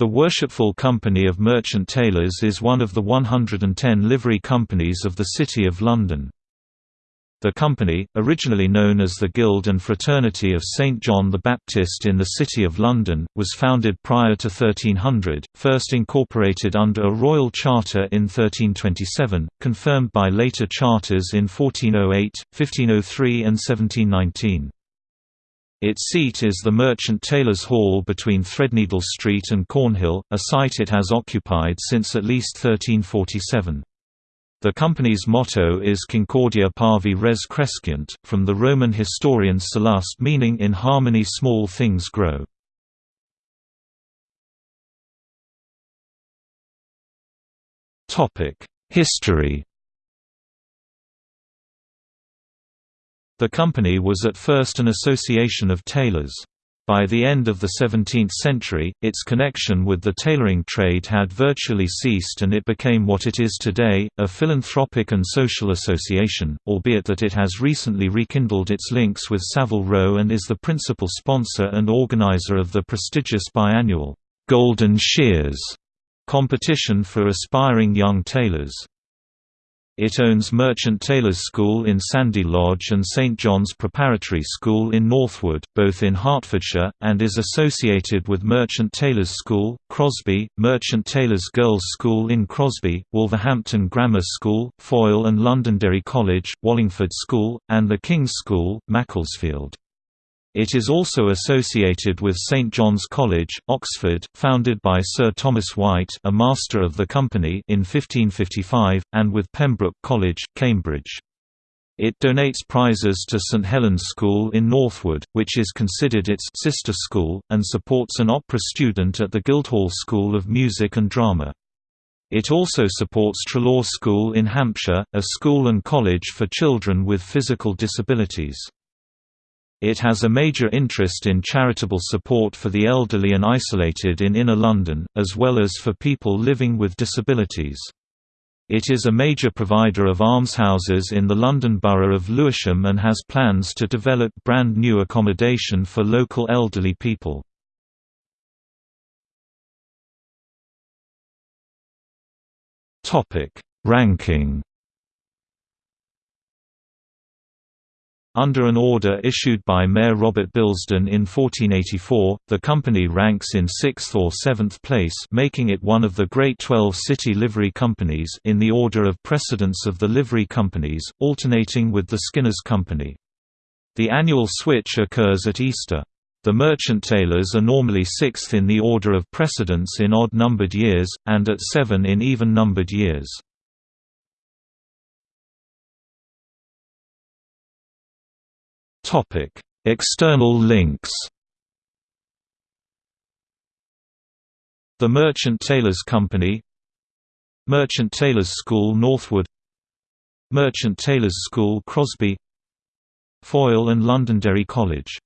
The Worshipful Company of Merchant Taylors is one of the 110 livery companies of the City of London. The company, originally known as the Guild and Fraternity of St John the Baptist in the City of London, was founded prior to 1300, first incorporated under a royal charter in 1327, confirmed by later charters in 1408, 1503 and 1719. Its seat is the Merchant Taylors' Hall between Threadneedle Street and Cornhill, a site it has occupied since at least 1347. The company's motto is Concordia Parvae Res Crescunt, from the Roman historian Sallust meaning in harmony small things grow. History The company was at first an association of tailors. By the end of the 17th century, its connection with the tailoring trade had virtually ceased and it became what it is today, a philanthropic and social association, albeit that it has recently rekindled its links with Savile Row and is the principal sponsor and organizer of the prestigious biannual, "'Golden Shears' competition for aspiring young tailors. It owns Merchant Taylors' School in Sandy Lodge and St John's Preparatory School in Northwood, both in Hertfordshire, and is associated with Merchant Taylors' School, Crosby, Merchant Taylors' Girls' School in Crosby, Wolverhampton Grammar School, Foyle and Londonderry College, Wallingford School, and the King's School, Macclesfield. It is also associated with St John's College, Oxford, founded by Sir Thomas White a master of the company in 1555, and with Pembroke College, Cambridge. It donates prizes to St Helen's School in Northwood, which is considered its sister school, and supports an opera student at the Guildhall School of Music and Drama. It also supports Treloar School in Hampshire, a school and college for children with physical disabilities. It has a major interest in charitable support for the elderly and isolated in inner London, as well as for people living with disabilities. It is a major provider of almshouses in the London Borough of Lewisham and has plans to develop brand new accommodation for local elderly people. Ranking Under an order issued by Mayor Robert Billesdon in 1484, the company ranks in sixth or seventh place making it one of the Great Twelve City Livery Companies in the order of precedence of the livery companies, alternating with the Skinners Company. The annual switch occurs at Easter. The merchant tailors are normally sixth in the order of precedence in odd-numbered years, and at seven in even-numbered years. External links. The Merchant Taylors Company Merchant Taylors School Northwood Merchant Taylors School Crosby Foyle and Londonderry College